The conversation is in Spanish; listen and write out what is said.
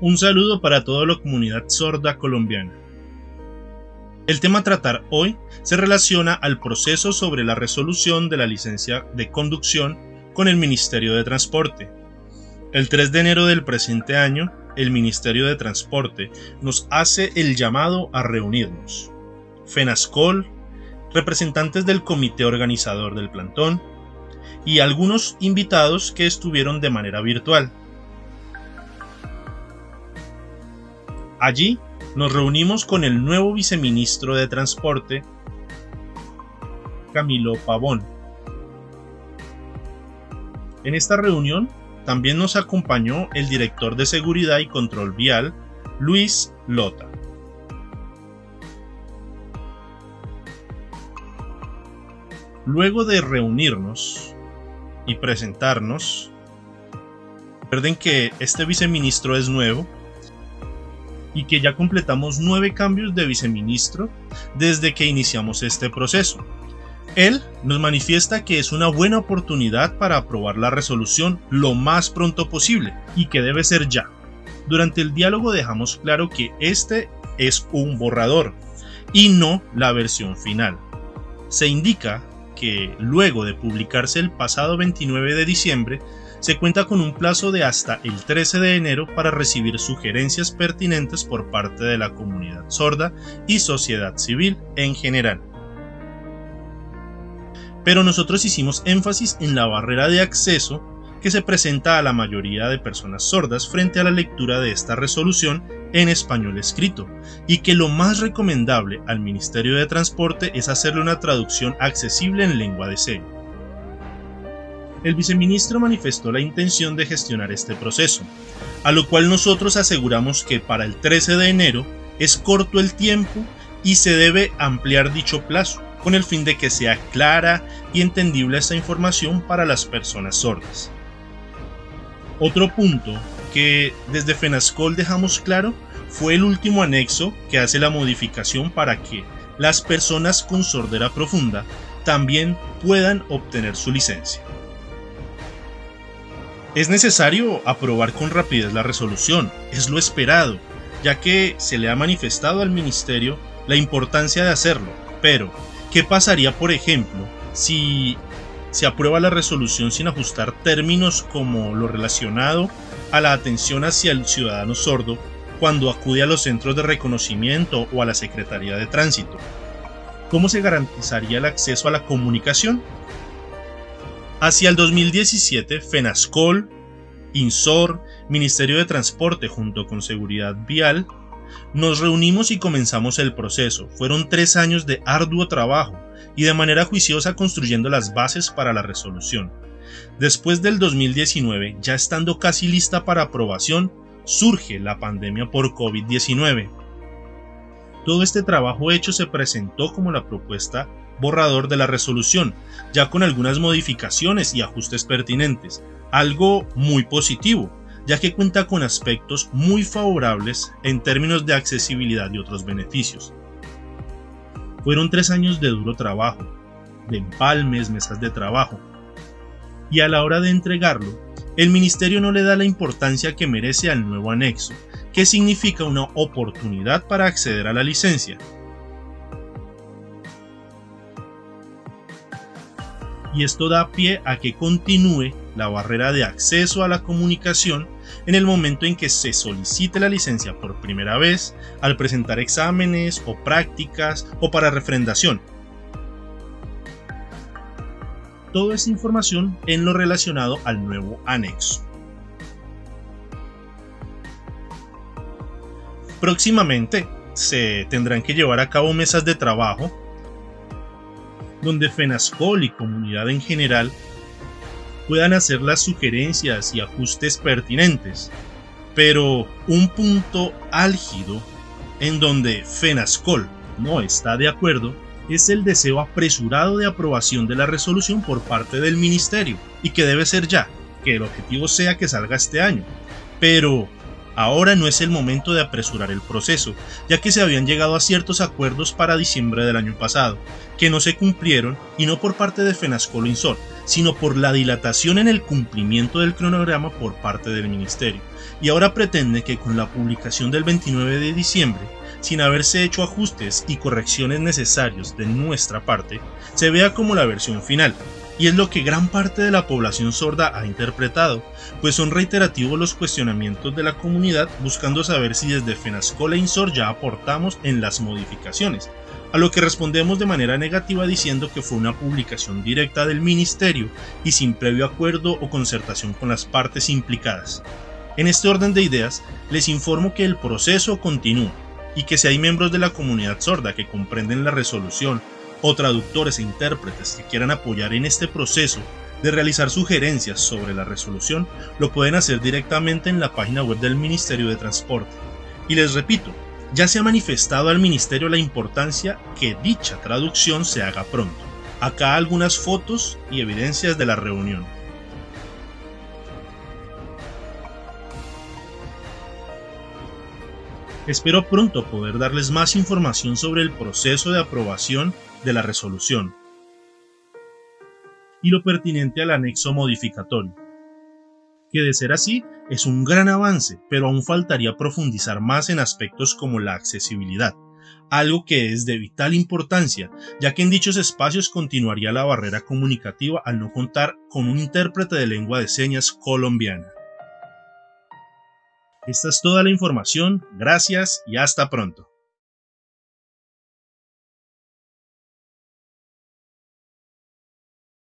Un saludo para toda la comunidad sorda colombiana. El tema a tratar hoy se relaciona al proceso sobre la resolución de la licencia de conducción con el Ministerio de Transporte. El 3 de enero del presente año, el Ministerio de Transporte nos hace el llamado a reunirnos. FENASCOL, representantes del comité organizador del plantón y algunos invitados que estuvieron de manera virtual. Allí nos reunimos con el nuevo viceministro de Transporte, Camilo Pavón. En esta reunión también nos acompañó el director de Seguridad y Control Vial, Luis Lota. Luego de reunirnos y presentarnos, recuerden que este viceministro es nuevo y que ya completamos nueve cambios de viceministro desde que iniciamos este proceso. Él nos manifiesta que es una buena oportunidad para aprobar la resolución lo más pronto posible y que debe ser ya. Durante el diálogo dejamos claro que este es un borrador y no la versión final. Se indica que luego de publicarse el pasado 29 de diciembre, se cuenta con un plazo de hasta el 13 de enero para recibir sugerencias pertinentes por parte de la comunidad sorda y sociedad civil en general. Pero nosotros hicimos énfasis en la barrera de acceso que se presenta a la mayoría de personas sordas frente a la lectura de esta resolución en español escrito, y que lo más recomendable al Ministerio de Transporte es hacerle una traducción accesible en lengua de señas el viceministro manifestó la intención de gestionar este proceso, a lo cual nosotros aseguramos que para el 13 de enero es corto el tiempo y se debe ampliar dicho plazo, con el fin de que sea clara y entendible esta información para las personas sordas. Otro punto que desde FENASCOL dejamos claro fue el último anexo que hace la modificación para que las personas con sordera profunda también puedan obtener su licencia. Es necesario aprobar con rapidez la resolución, es lo esperado, ya que se le ha manifestado al Ministerio la importancia de hacerlo. Pero, ¿qué pasaría, por ejemplo, si se aprueba la resolución sin ajustar términos como lo relacionado a la atención hacia el ciudadano sordo cuando acude a los centros de reconocimiento o a la Secretaría de Tránsito? ¿Cómo se garantizaría el acceso a la comunicación? Hacia el 2017, FENASCOL, INSOR, Ministerio de Transporte junto con Seguridad Vial, nos reunimos y comenzamos el proceso. Fueron tres años de arduo trabajo y de manera juiciosa construyendo las bases para la resolución. Después del 2019, ya estando casi lista para aprobación, surge la pandemia por COVID-19. Todo este trabajo hecho se presentó como la propuesta borrador de la resolución, ya con algunas modificaciones y ajustes pertinentes, algo muy positivo, ya que cuenta con aspectos muy favorables en términos de accesibilidad y otros beneficios. Fueron tres años de duro trabajo, de empalmes, mesas de trabajo, y a la hora de entregarlo, el Ministerio no le da la importancia que merece al nuevo anexo, que significa una oportunidad para acceder a la licencia, y esto da pie a que continúe la barrera de acceso a la comunicación en el momento en que se solicite la licencia por primera vez, al presentar exámenes o prácticas o para refrendación. Toda esta información en lo relacionado al nuevo anexo. Próximamente se tendrán que llevar a cabo mesas de trabajo donde FENASCOL y comunidad en general puedan hacer las sugerencias y ajustes pertinentes. Pero un punto álgido en donde FENASCOL no está de acuerdo es el deseo apresurado de aprobación de la resolución por parte del ministerio y que debe ser ya, que el objetivo sea que salga este año. Pero Ahora no es el momento de apresurar el proceso, ya que se habían llegado a ciertos acuerdos para diciembre del año pasado, que no se cumplieron y no por parte de Fenascolo Insor, sino por la dilatación en el cumplimiento del cronograma por parte del Ministerio, y ahora pretende que con la publicación del 29 de diciembre, sin haberse hecho ajustes y correcciones necesarios de nuestra parte, se vea como la versión final, y es lo que gran parte de la población sorda ha interpretado, pues son reiterativos los cuestionamientos de la comunidad buscando saber si desde Fenascola e Insor ya aportamos en las modificaciones, a lo que respondemos de manera negativa diciendo que fue una publicación directa del ministerio y sin previo acuerdo o concertación con las partes implicadas. En este orden de ideas, les informo que el proceso continúa y que si hay miembros de la comunidad sorda que comprenden la resolución o traductores e intérpretes que quieran apoyar en este proceso de realizar sugerencias sobre la resolución, lo pueden hacer directamente en la página web del Ministerio de Transporte. Y les repito, ya se ha manifestado al Ministerio la importancia que dicha traducción se haga pronto. Acá algunas fotos y evidencias de la reunión. Espero pronto poder darles más información sobre el proceso de aprobación de la resolución y lo pertinente al anexo modificatorio. Que de ser así, es un gran avance, pero aún faltaría profundizar más en aspectos como la accesibilidad, algo que es de vital importancia, ya que en dichos espacios continuaría la barrera comunicativa al no contar con un intérprete de lengua de señas colombiana. Esta es toda la información, gracias y hasta pronto.